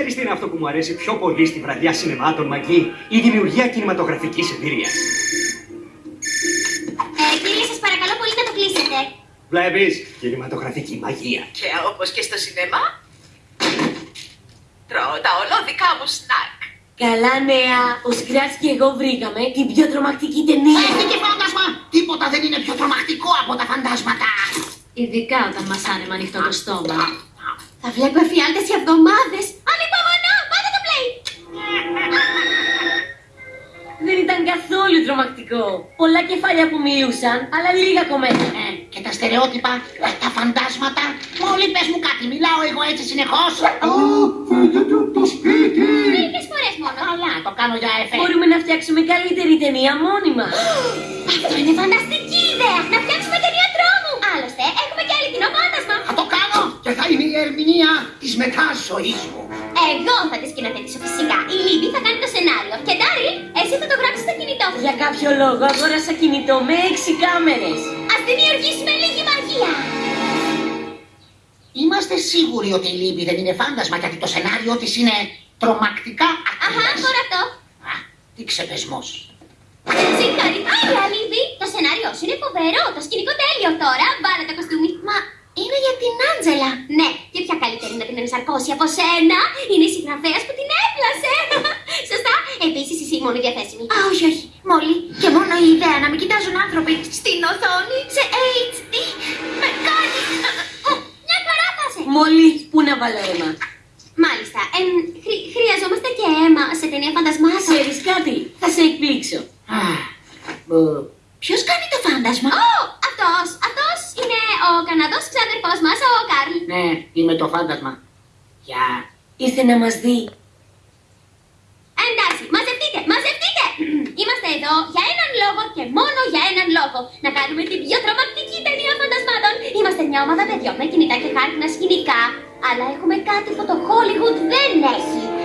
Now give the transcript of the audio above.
είναι αυτό που μου αρέσει πιο πολύ στη βραδιά σινεμάτων Μαγκή, η δημιουργία κινηματογραφικής εμπειρίας. Ε, κύριε, σας παρακαλώ πολύ να το κλείσετε. Βλέπεις, κινηματογραφική μαγεία. Και όπως και στο σινεμά, τρώω τα ολόδικα μου σνακ. Καλά νέα, ο Σκράτς και εγώ βρήκαμε την πιο τρομακτική ταινία. Έχει φάντασμα! Τίποτα δεν είναι πιο τρομακτικό από τα φαντάσματα. Ειδικά όταν μασάνε με ανοιχτό το στόμα. Θα βλέπω εφιάλτες για εβδομάδες. Τρομακτικό. Πολλά κεφάλια που μιλούσαν, αλλά λίγα κομμάτια. Ε, και τα στερεότυπα, ε, τα φαντάσματα. Μόλι πες μου κάτι, μιλάω εγώ έτσι συνεχώς; Μερικές φορές μόνο. Καλά, το κάνω για εφέ. Μπορούμε να φτιάξουμε καλύτερη ταινία μόνοι μας. Αυτό είναι φανταστική ιδέα. Να φτιάξουμε ταινία τρόμου. Άλλωστε, έχουμε και άλλη κοινό φάντασμα. Θα το κάνω και θα είναι η ερμηνεία της μετά ζωής μου. Εγώ θα τη σκηνοθετήσω φυσικά. Η Λίμπι θα κάνει το σενάριο. Κάποιο λόγο αγόρασα κινητό με έξι κάμερες. Ας δημιουργήσουμε λίγη μαγεία. Είμαστε σίγουροι ότι η Λίμπι δεν είναι φάντασμα γιατί το σενάριο της είναι τρομακτικά Αχα, ακριβές. τώρα αυτό. Α, τι ξεπεσμός. Συγχαρητήρια, Λίμπι! Το σενάριό σου είναι φοβερό, το σκηνικό τέλειο τώρα. Βάλε το κοστούμι. Μα είναι για την Άντζελα. Ναι, και ποια καλύτερη να την ενσαρκώσει από σένα. Είναι η Μόλι και μόνο η ιδέα να με κοιτάζουν άνθρωποι στην οθόνη σε HD με κάνει. Ω, Μια χαρά θα σε. Μόλις, πού να βάλω αίμα; Μάλιστα. Εμ, χρει- χρειαζόμαστε και αίμα σε ταινία φαντασμάτων. Ξέρεις κάτι, θα σε εκπλήξω. Α, μπου. Ποιος κάνει το φάντασμα; Ω, αυτός, αυτός είναι ο Καναδός ξάδερφός μας, ο Καρλ. Ναι, είμαι το φάντασμα. Γεια. Ήρθε να μας δει. Εδώ για έναν λόγο και μόνο για έναν λόγο. Να κάνουμε την πιο τρομακτική ταινία φαντασμάτων. Είμαστε μια ομάδα παιδιών με κινητά και χάρτινα σκηνικά. Αλλά έχουμε κάτι που το Hollywood δεν έχει.